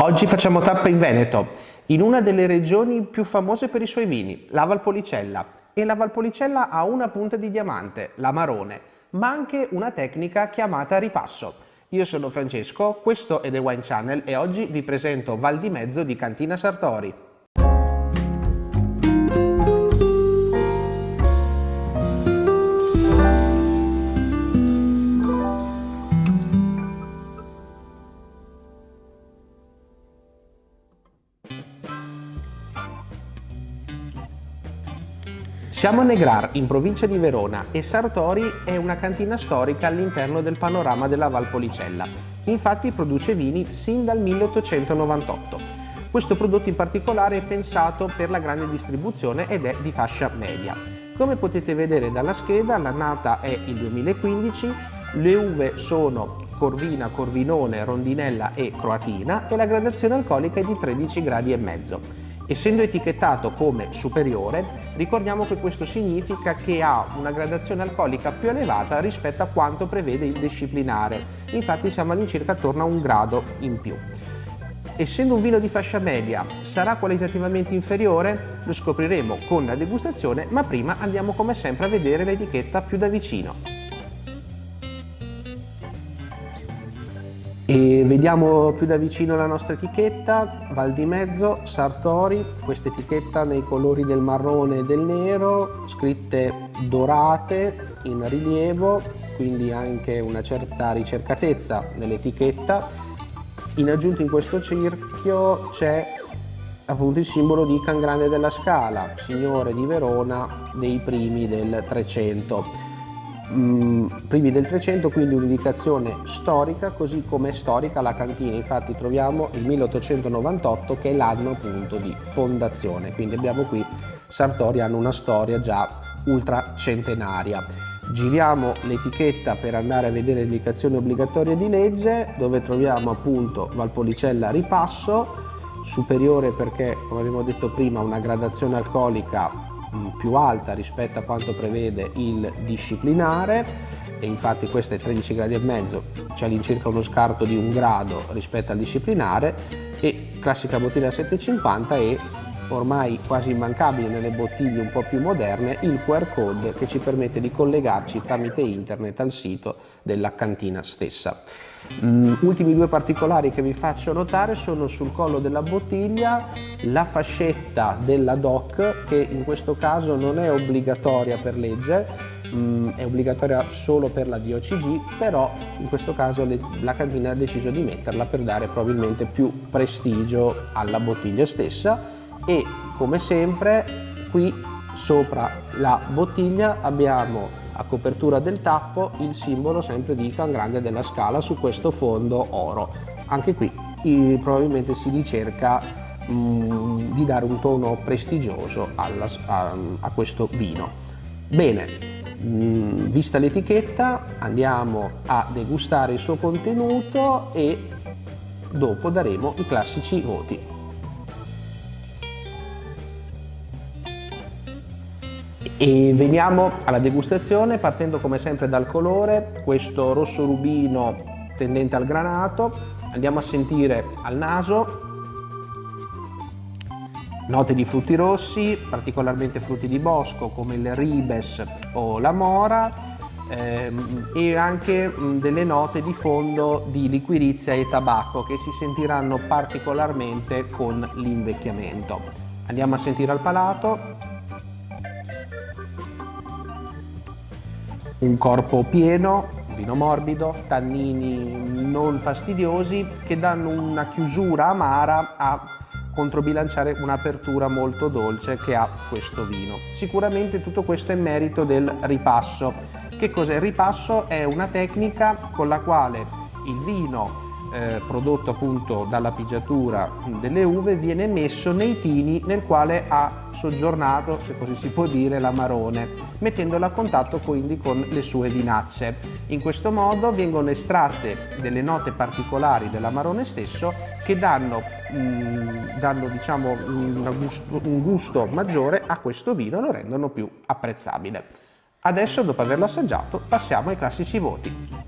Oggi facciamo tappa in Veneto, in una delle regioni più famose per i suoi vini, la Valpolicella. E la Valpolicella ha una punta di diamante, l'amarone, ma anche una tecnica chiamata ripasso. Io sono Francesco, questo è The Wine Channel e oggi vi presento Val di Mezzo di Cantina Sartori. Siamo a Negrar, in provincia di Verona, e Sartori è una cantina storica all'interno del panorama della Valpolicella. Infatti produce vini sin dal 1898. Questo prodotto in particolare è pensato per la grande distribuzione ed è di fascia media. Come potete vedere dalla scheda, l'annata è il 2015, le uve sono Corvina, Corvinone, Rondinella e Croatina e la gradazione alcolica è di 13 gradi. Essendo etichettato come superiore, ricordiamo che questo significa che ha una gradazione alcolica più elevata rispetto a quanto prevede il disciplinare, infatti siamo all'incirca attorno a un grado in più. Essendo un vino di fascia media, sarà qualitativamente inferiore? Lo scopriremo con la degustazione, ma prima andiamo come sempre a vedere l'etichetta più da vicino. E vediamo più da vicino la nostra etichetta, Val di Mezzo, Sartori, questa etichetta nei colori del marrone e del nero, scritte dorate in rilievo, quindi anche una certa ricercatezza nell'etichetta. In aggiunta in questo cerchio c'è appunto il simbolo di Can Grande della Scala, signore di Verona dei primi del 300 mh, mm, privi del 300, quindi un'indicazione storica, così come è storica la cantina. Infatti troviamo il 1898 che è l'anno appunto di fondazione, quindi abbiamo qui Sartori hanno una storia già ultra centenaria. Giriamo l'etichetta per andare a vedere le indicazioni obbligatorie di legge dove troviamo appunto Valpolicella ripasso, superiore perché come abbiamo detto prima una gradazione alcolica più alta rispetto a quanto prevede il disciplinare e infatti questo è 13 gradi e mezzo, c'è all'incirca uno scarto di un grado rispetto al disciplinare e classica bottiglia 750 e ormai quasi immancabile nelle bottiglie un po' più moderne il QR code che ci permette di collegarci tramite internet al sito della cantina stessa. Mm, ultimi due particolari che vi faccio notare sono sul collo della bottiglia la fascetta della DOC che in questo caso non è obbligatoria per legge, mm, è obbligatoria solo per la DOCG, però in questo caso la cantina ha deciso di metterla per dare probabilmente più prestigio alla bottiglia stessa e come sempre qui sopra la bottiglia abbiamo a copertura del tappo il simbolo sempre di Can Grande della Scala su questo fondo oro. Anche qui probabilmente si ricerca mh, mm, di dare un tono prestigioso alla, a, a, questo vino. Bene, mh, mm, vista l'etichetta andiamo a degustare il suo contenuto e dopo daremo i classici voti. E veniamo alla degustazione partendo come sempre dal colore, questo rosso rubino tendente al granato, andiamo a sentire al naso. Note di frutti rossi, particolarmente frutti di bosco come il ribes o la mora ehm, e anche mh, delle note di fondo di liquirizia e tabacco che si sentiranno particolarmente con l'invecchiamento. Andiamo a sentire al palato, un corpo pieno, vino morbido, tannini non fastidiosi che danno una chiusura amara a controbilanciare un'apertura molto dolce che ha questo vino. Sicuramente tutto questo è merito del ripasso. Che cos'è il ripasso? È una tecnica con la quale il vino eh, prodotto appunto dalla pigiatura delle uve viene messo nei tini nel quale ha soggiornato, se così si può dire, l'amarone, mettendolo a contatto quindi con le sue vinacce. In questo modo vengono estratte delle note particolari dell'amarone stesso che danno, mh, mm, danno diciamo, un, gusto, un gusto maggiore a questo vino e lo rendono più apprezzabile. Adesso, dopo averlo assaggiato, passiamo ai classici voti.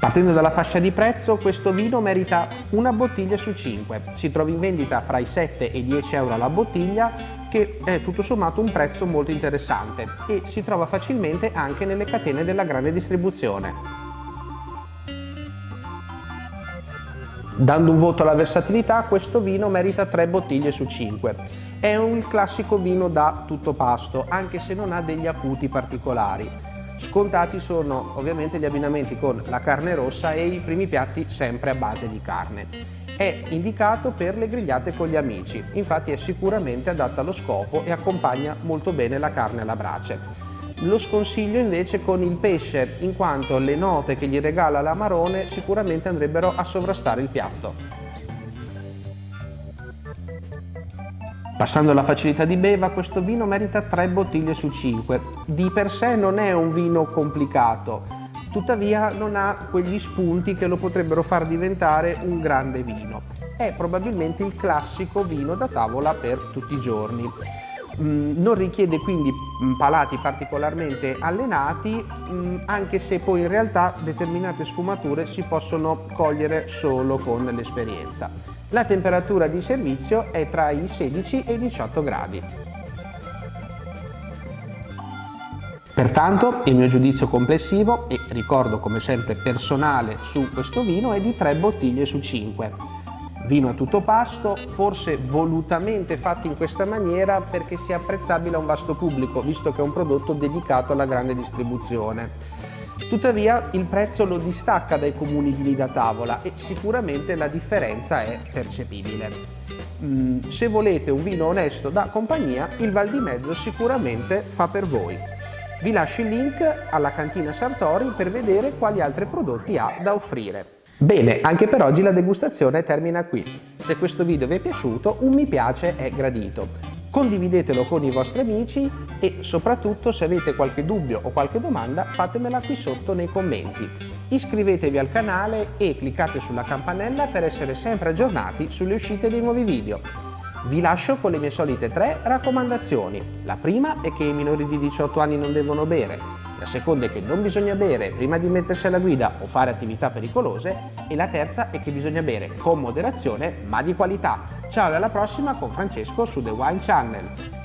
Partendo dalla fascia di prezzo, questo vino merita una bottiglia su 5. Si trova in vendita fra i 7 e i 10 euro la bottiglia, che è tutto sommato un prezzo molto interessante e si trova facilmente anche nelle catene della grande distribuzione. Dando un voto alla versatilità, questo vino merita 3 bottiglie su 5. È un classico vino da tutto pasto, anche se non ha degli acuti particolari. Scontati sono ovviamente gli abbinamenti con la carne rossa e i primi piatti sempre a base di carne. È indicato per le grigliate con gli amici, infatti è sicuramente adatto allo scopo e accompagna molto bene la carne alla brace. Lo sconsiglio invece con il pesce, in quanto le note che gli regala l'amarone sicuramente andrebbero a sovrastare il piatto. Passando alla facilità di beva, questo vino merita 3 bottiglie su 5. Di per sé non è un vino complicato, tuttavia non ha quegli spunti che lo potrebbero far diventare un grande vino. È probabilmente il classico vino da tavola per tutti i giorni. Mm, non richiede quindi mm, palati particolarmente allenati, mm, anche se poi in realtà determinate sfumature si possono cogliere solo con l'esperienza. La temperatura di servizio è tra i 16 e i 18 gradi. Pertanto il mio giudizio complessivo, e ricordo come sempre personale su questo vino, è di 3 bottiglie su 5. Vino a tutto pasto, forse volutamente fatto in questa maniera perché sia apprezzabile a un vasto pubblico, visto che è un prodotto dedicato alla grande distribuzione. Tuttavia il prezzo lo distacca dai comuni vini da tavola e sicuramente la differenza è percepibile. Mm, se volete un vino onesto da compagnia, il Val di Mezzo sicuramente fa per voi. Vi lascio il link alla cantina Sartori per vedere quali altri prodotti ha da offrire. Bene, anche per oggi la degustazione termina qui. Se questo video vi è piaciuto, un mi piace è gradito condividetelo con i vostri amici e soprattutto se avete qualche dubbio o qualche domanda fatemela qui sotto nei commenti. Iscrivetevi al canale e cliccate sulla campanella per essere sempre aggiornati sulle uscite dei nuovi video. Vi lascio con le mie solite tre raccomandazioni. La prima è che i minori di 18 anni non devono bere, la seconda è che non bisogna bere prima di mettersi alla guida o fare attività pericolose e la terza è che bisogna bere con moderazione ma di qualità. Ciao e alla prossima con Francesco su The Wine Channel.